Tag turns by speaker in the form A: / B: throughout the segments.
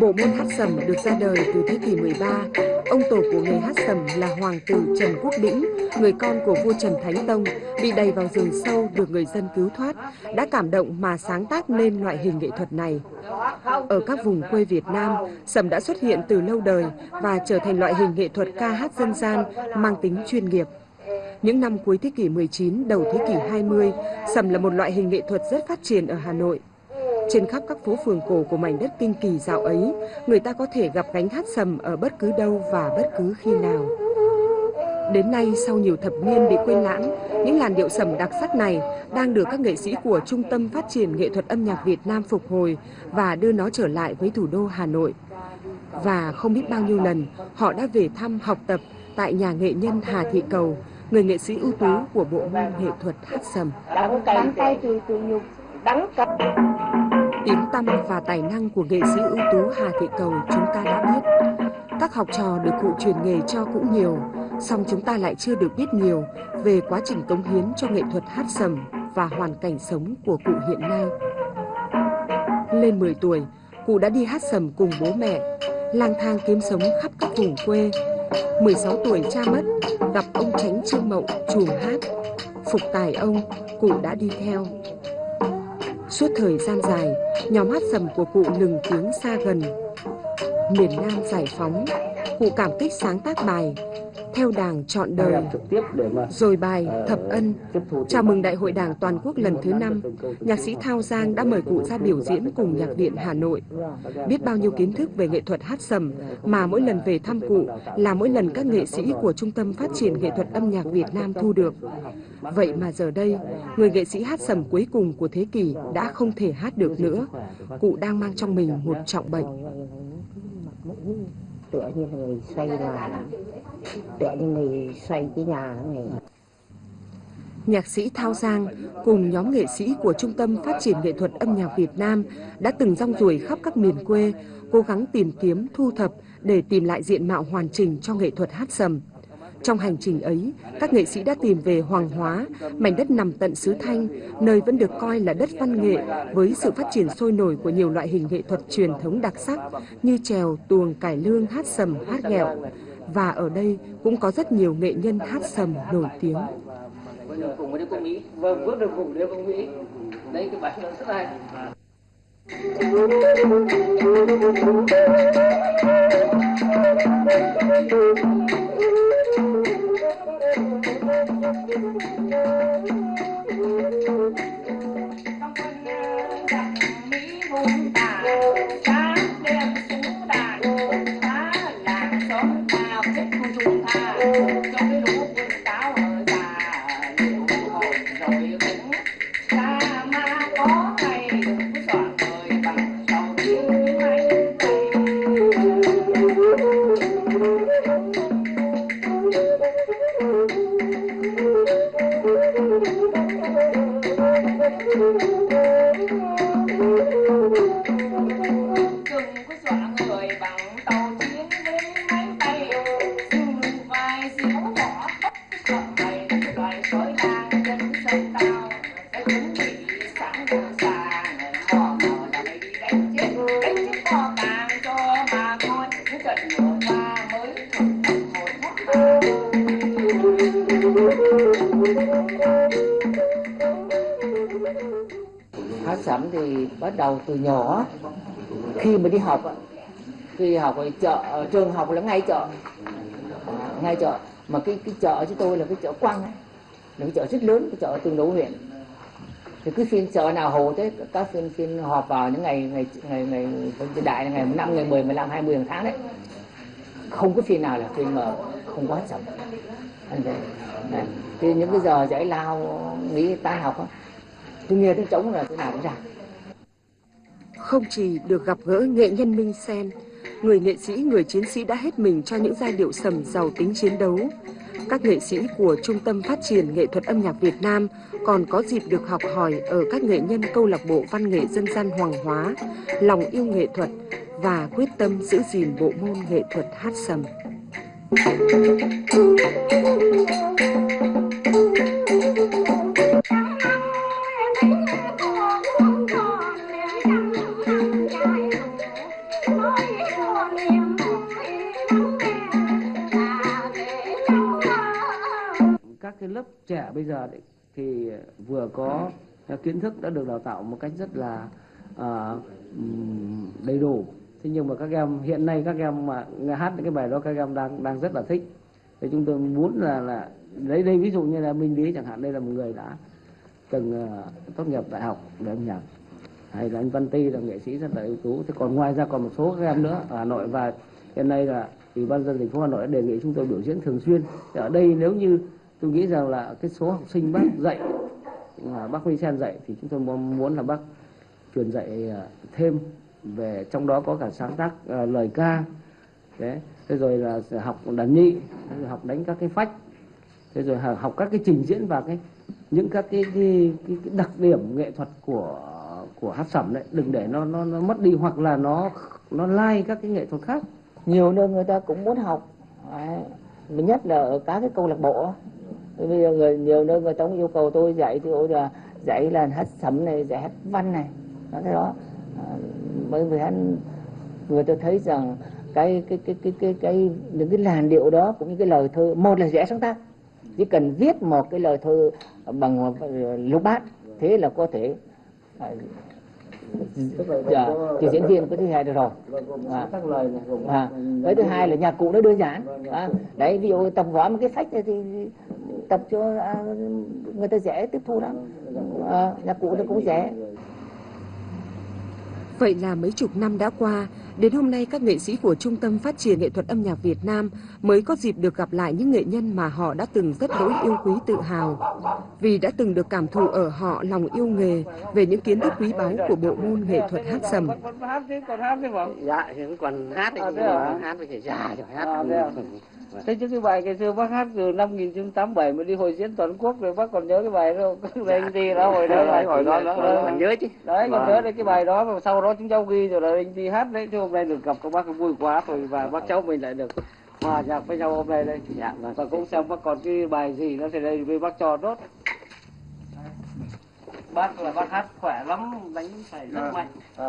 A: Bộ môn hát sầm được ra đời từ thế kỷ 13. Ông tổ của nghề hát sầm là Hoàng tử Trần Quốc Đĩnh, người con của vua Trần Thánh Tông, bị đầy vào rừng sâu được người dân cứu thoát, đã cảm động mà sáng tác nên loại hình nghệ thuật này. Ở các vùng quê Việt Nam, sầm đã xuất hiện từ lâu đời và trở thành loại hình nghệ thuật ca hát dân gian mang tính chuyên nghiệp. Những năm cuối thế kỷ 19, đầu thế kỷ 20, sầm là một loại hình nghệ thuật rất phát triển ở Hà Nội. Trên khắp các phố phường cổ của mảnh đất kinh kỳ dạo ấy, người ta có thể gặp gánh hát sầm ở bất cứ đâu và bất cứ khi nào. Đến nay, sau nhiều thập niên bị quên lãng, những làn điệu sầm đặc sắc này đang được các nghệ sĩ của Trung tâm Phát triển Nghệ thuật âm nhạc Việt Nam phục hồi và đưa nó trở lại với thủ đô Hà Nội. Và không biết bao nhiêu lần, họ đã về thăm học tập tại nhà nghệ nhân Hà Thị Cầu, người nghệ sĩ ưu tú của bộ môn nghệ thuật hát sầm.
B: Đắng cay từ từ nhục, đắng cay.
A: Tiếng tăm và tài năng của nghệ sĩ ưu tú Hà Thị Cầu chúng ta đã biết. Các học trò được cụ truyền nghề cho cũng nhiều, song chúng ta lại chưa được biết nhiều về quá trình cống hiến cho nghệ thuật hát sầm và hoàn cảnh sống của cụ hiện nay. Lên 10 tuổi, cụ đã đi hát sầm cùng bố mẹ, lang thang kiếm sống khắp các vùng quê. 16 tuổi cha mất, gặp ông Tránh Trương Mậu chuồng hát. Phục tài ông, cụ đã đi theo. Suốt thời gian dài, nhóm hát sầm của cụ lừng tiếng xa gần. Miền Nam giải phóng, cụ cảm kích sáng tác bài theo đảng chọn đời, rồi bài
B: ờ,
A: Thập Ân, chào mừng Đại hội Đảng Toàn quốc lần thứ năm, nhạc sĩ Thao Giang đã mời cụ ra biểu diễn cùng Nhạc viện Hà Nội. Biết bao nhiêu kiến thức về nghệ thuật hát sầm mà mỗi lần về thăm cụ là mỗi lần các nghệ sĩ của Trung tâm Phát triển Nghệ thuật âm nhạc Việt Nam thu được. Vậy mà giờ đây, người nghệ sĩ hát sầm cuối cùng của thế kỷ đã không thể hát được nữa. Cụ đang mang trong mình một trọng bệnh
B: tựa như người xoay mà để như người xoay cái nhà này
A: Nhạc sĩ Thao Giang cùng nhóm nghệ sĩ của Trung tâm Phát triển Nghệ thuật âm nhạc Việt Nam đã từng rong ruổi khắp các miền quê, cố gắng tìm kiếm, thu thập để tìm lại diện mạo hoàn chỉnh cho nghệ thuật hát sầm. Trong hành trình ấy, các nghệ sĩ đã tìm về Hoàng Hóa, mảnh đất nằm tận xứ Thanh, nơi vẫn được coi là đất văn nghệ với sự phát triển sôi nổi của nhiều loại hình nghệ thuật truyền thống đặc sắc như trèo, tuồng, cải lương, hát sầm, hát ghẹo. Và ở đây cũng có rất nhiều nghệ nhân hát sầm nổi tiếng.
C: Vâng, bước được cùng với cô Mỹ. Đấy cái bài nó rất hay.
B: Música hát sẩm thì bắt đầu từ nhỏ khi mà đi học khi học ở chợ trường học là ngay chợ. Ngay chợ. Mà cái cái chợ chứ tôi là cái chợ quăng ấy là cái chợ rất lớn cái chợ tương đấu huyện. Thì cứ phiên chợ nào hồ thế các phiên phiên họp vào những ngày ngày ngày ngày ngày đại là ngày năm ngày mười mười lăm hai mươi hàng tháng đấy. Không có phiên nào là phiên mà không có hát sẩm thì những cái giờ giải lao nghĩ tan học đó, tôi nghe tiếng trống là thế nào cũng ra
A: Không chỉ được gặp gỡ nghệ nhân Minh Sen, người nghệ sĩ, người chiến sĩ đã hết mình cho những giai điệu sầm giàu tính chiến đấu. Các nghệ sĩ của Trung tâm Phát triển Nghệ thuật âm nhạc Việt Nam còn có dịp được học hỏi ở các nghệ nhân câu lạc bộ văn nghệ dân gian Hoàng Hóa, lòng yêu nghệ thuật và quyết tâm giữ gìn bộ môn nghệ thuật hát sầm.
D: các cái lớp trẻ bây giờ đấy, thì vừa có kiến thức đã được đào tạo một cách rất là à, đầy đủ. Thế nhưng mà các em hiện nay các em mà nghe hát những cái bài đó các em đang đang rất là thích. Thì chúng tôi muốn là là lấy đây ví dụ như là minh lý chẳng hạn đây là một người đã từng uh, tốt nghiệp đại học về âm nhạc hay là anh Văn Ti là nghệ sĩ rất là ưu tú. Thế còn ngoài ra còn một số các em nữa ở Hà Nội. Và hiện nay là ủy ban dân thành phố Hà Nội đã đề nghị chúng tôi biểu diễn thường xuyên. Thì ở đây nếu như tôi nghĩ rằng là cái số học sinh bác dạy mà bác Huy Sen dạy thì chúng tôi muốn là bác truyền dạy à, thêm về trong đó có cả sáng tác à, lời ca. Đấy. Thế rồi là học đàn nhị học đánh các cái phách. Thế rồi học các cái trình diễn và cái những các cái, cái, cái, cái đặc điểm nghệ thuật của của hát sẩm đấy đừng để nó nó nó mất đi hoặc là nó nó lai các cái nghệ thuật khác.
B: Nhiều nơi người ta cũng muốn học. Đấy. nhất là ở các cái câu lạc bộ. Bây giờ người nhiều nơi người ta cũng yêu cầu tôi dạy thì ôi là dạy là hát sẩm này dạy hát văn này đó cái đó. À, bởi vì anh người ta thấy rằng cái cái cái cái cái cái những cái làn điệu đó cũng như cái lời thơ một là dễ sáng tác. Chỉ cần viết một cái lời thơ bằng lục bát thế là có thể dạ, thì diễn viên có thứ hai được rồi. à, à, cái thứ hai là nhạc cụ nó đơn giản. À, đấy ví dụ tập võ một cái phách này thì tập cho à, người ta dễ tiếp thu lắm. À, nhạc cụ nó cũng dễ.
A: Vậy là mấy chục năm đã qua, đến hôm nay các nghệ sĩ của Trung tâm Phát triển Nghệ thuật âm nhạc Việt Nam mới có dịp được gặp lại những nghệ nhân mà họ đã từng rất đỗi yêu quý tự hào. Vì đã từng được cảm thụ ở họ lòng yêu nghề về những kiến thức quý báu của bộ môn nghệ thuật hát sầm.
C: Còn hát còn hát vâng.
D: Dạ, thì còn hát thì
C: à,
D: hát với thể già rồi hát.
C: À, thế, à? Thế chứ cái bài ngày xưa bác hát từ năm 1987 mà đi hội diễn toàn quốc rồi bác còn nhớ cái bài đó không? Đây anh đi đó hồi đó
D: là hồi đó đó còn nhớ chứ.
C: Đấy, còn nhớ đấy cái bài đó mà sau đó chúng cháu ghi rồi là anh đi hát đấy chứ hôm nay được gặp các bác vui quá rồi và bác cháu mình lại được hòa nhạc với nhau hôm nay đây.
D: Dạ, vâng.
C: Và cũng xem bác còn cái bài gì nó thì đây với bác cho tốt. Bác là bác hát khỏe lắm, đánh phải rất mạnh. À.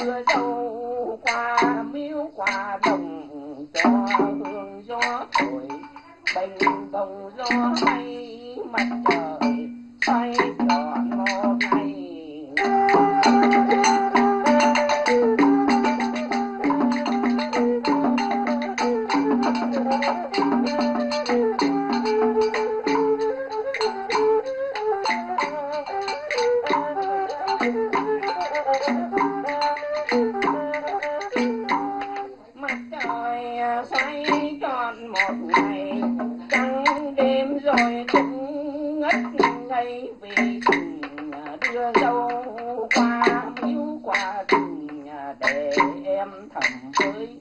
C: mưa râu qua, miếu qua đồng cho hương gió thổi. Bình đồng gió hay mặt trời say nói tròn một ngày trắng đêm rồi cũng ngất ngây vì tình đưa dâu qua miếu qua tình để em thầm với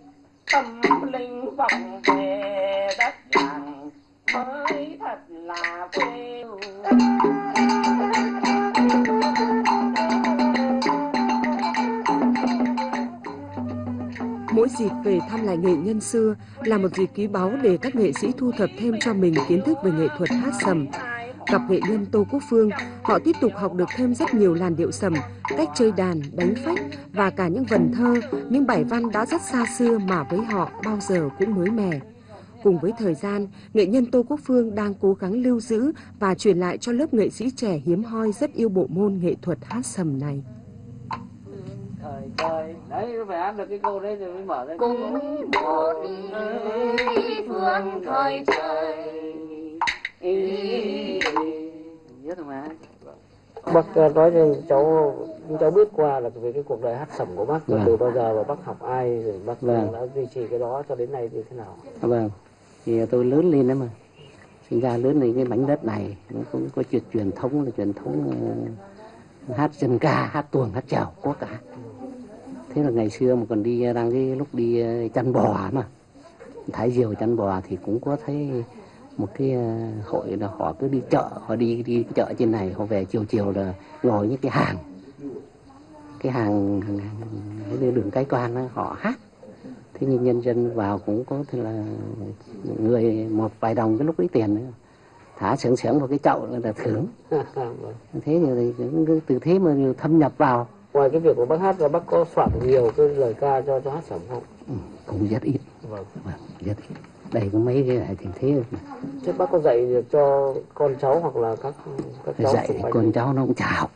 C: tâm linh vọng về đất làng mới thật là quê
A: dịp về thăm lại nghệ nhân xưa là một dịp quý báu để các nghệ sĩ thu thập thêm cho mình kiến thức về nghệ thuật hát sầm. Gặp nghệ nhân Tô Quốc Phương, họ tiếp tục học được thêm rất nhiều làn điệu sầm, cách chơi đàn, đánh phách và cả những vần thơ, những bài văn đã rất xa xưa mà với họ bao giờ cũng mới mẻ. Cùng với thời gian, nghệ nhân Tô Quốc Phương đang cố gắng lưu giữ và truyền lại cho lớp nghệ sĩ trẻ hiếm hoi rất yêu bộ môn nghệ thuật hát sầm này
C: thời trời. Đấy nó phải hát được cái câu đấy rồi mới mở ra
E: cùng một phương thời trời.
C: Biết rồi mà. Bác ờ, nói cho cháu cháu biết qua là về cái cuộc đời hát sẩm của bác
D: Vâng.
C: từ bao giờ và bác học ai rồi bác
D: Vâng.
C: đã duy trì cái đó cho đến nay như thế nào?
D: À, vâng. Thì tôi lớn lên đó mà. Sinh ra lớn lên cái mảnh đất này nó cũng có chuyện truyền thống là truyền thống ờ, hát dân ca hát tuồng hát chèo có cả thế là ngày xưa mà còn đi đang cái lúc đi ờ, chăn bò mà. Thái diều chăn bò thì cũng có thấy một cái ờ, hội là họ cứ đi chợ họ đi đi chợ trên này họ về chiều chiều là ngồi những cái hàng. Cái hàng, hàng, đường cái quan đó, họ hát. Thế nhưng nhân dân vào cũng có thể là người một vài đồng cái lúc ấy tiền nữa. Thả sướng sướng vào cái chậu là thưởng.
C: Vâng.
D: thế thì từ thế mà thâm nhập vào
C: ngoài cái việc của bác hát ra bác có soạn nhiều cái lời ca cho cho hát sẩm không?
D: Ừ, cũng rất ít.
C: Vâng.
D: Vâng, rất ít. Đây có mấy cái này thì thế
C: trước bác có dạy được cho con cháu hoặc là các các cháu
D: dạy con cháu nó cũng chả học